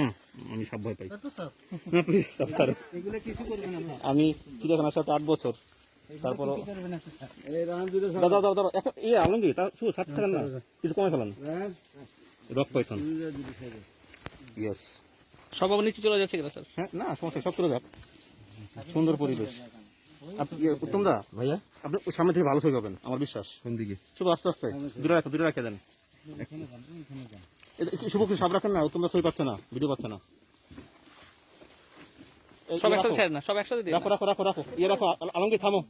না আমি সব ভয় পাই। তা তো স্যার। না প্লিজ স্যার এগুলো কিছু করবেন আমরা। আমি চিড়িয়াখানার সাথে আট বছর। তারপর কিছু করবেন একটা স্যার। এই রান দুটো দাদা দাদা দাদা এখন ইয়ে আলমগীর তার শুধু সাথে থাকেন না। কিছু কমে ফেলান। Rock Python. ইয়েস সব আবার নিচে চলে যাচ্ছে কিনা স্যার? হ্যাঁ না সমস্যা সব চলে যাক। সুন্দর পরিবেশ। আপনি ইয়ে, উত্তম দা ভাইয়া? আপনি ওই সামনে থেকে ভালো ছবি পাবেন আমার বিশ্বাস। কোন দিকে? শুধু আস্তে আস্তে। দূরে রাখে দূরে রাখে দেন। এটা একটু শুভ কিছু সাপ রাখেন না দা ছবি পাচ্ছে না ভিডিও পাচ্ছে না। এই, সব একসাথে রাখো। ছেড়ে না সব একসাথে রাখো রাখো রাখো রাখো। ইয়ে রাখো আলমগীর থামো।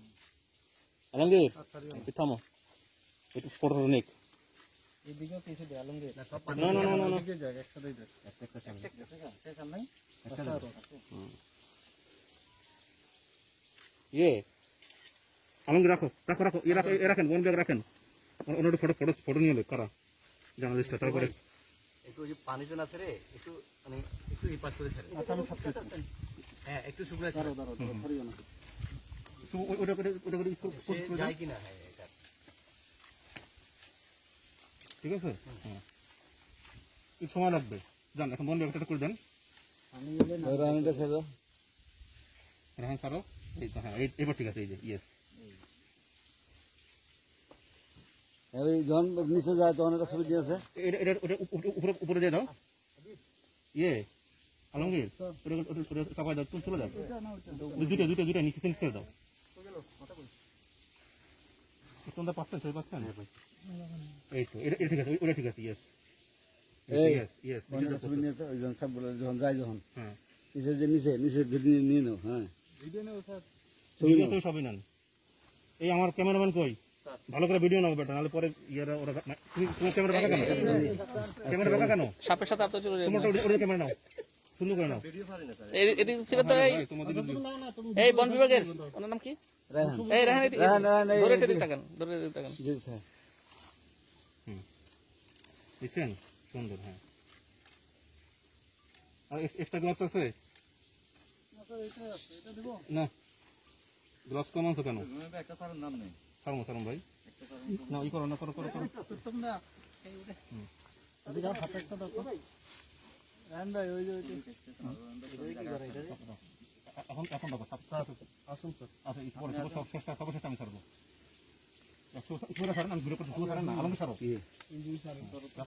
আলমগীর থামো। একটু ফটো নিক। না না না না না। ইয়ে আলমগীর রাখো রাখো রাখো। ইয়ে রাখো রাখেন বন ব্যাগ রাখেন। অন্য একটু ফটো ফটো ফটো নিয়ে কারা? জার্নালিস্টটা তারপরে। একটু ওই যে পানিতে না ছেড়ে একটু মানে একটু এই পাশ করে ছেড়ে। হ্যাঁ একটু শুকনো ছেড়ে তো ওটা করে ওটা করে একটু সে post করে দাও। যায় কিনা হ্যাঁ এটা ঠিক আছে? হ্যাঁ। একটু সময় লাগবে। যান এখন বন ব্যাগটা করে দেন। আমি গেলে না রানটা ছেড়ে রাহান এই তো হ্যাঁ এবার ঠিক আছে এই যে ইয়েস যখন নিচে যায় তখন একটা ছবি দিয়েছে এটা ওটা উপরে উপরে দিয়ে দাও। ইয়ে আলমগীর ওটা চাপাই দাও তুমি চলে যাও দুটো দুটো দুটো নিচে করে দাও। তোমরা পাচ্ছেন ছবি পাচ্ছেন এই তো এটা এটা ঠিক আছে ওটা ঠিক আছে ইয়েস নিয়ে যখন সব বলে যখন যায় যখন হ্যাঁ। নিচে যে নিচে নিচে নিয়ে নাও হ্যাঁ। স্যার। ছবি ভিডিও নাও। ছবি সবই নেন। এই আমার ক্যামেরাম্যান কই? ভালো করে ভিডিও নাও বেটা নাহলে পরে ইয়ারা ওরা তুমি তোমার ক্যামেরা বাঁকা কেন? ক্যামেরা বাঁকা কেন? সাপের সাথে আপনার চলে ওটা- ওটা ক্যামেরা নাও সুন্দর করে নাও। এদিক ফিরে তো এই এই বন বিভাগের ওনার নাম কি? রায়হান এই রেহান রেহান, রেহান, এই- ধরে এদিকে তাকান ধরে এদিকে তাকান জি, স্যার। দিচ্ছেন সুন্দর হ্যাঁ। আর এক্সট্রা গ্লাভস আছে? না। গ্লাভস কম আনছো কেন? একটা স্যারের নাম নেই সারমো সারম ভাই। না ই করো না করো করো করো। তোমরা এদিকে হাতে একটা দাও রান ভাই ওই যে ওই যে। এখন এখন দেখো আসুন স্যার। আচ্ছা পরে সর্বশেষ আমি ছাড়বো। একশো ছাড়েন আমি ঘুরে করেন না আলমকে ছাড়ো।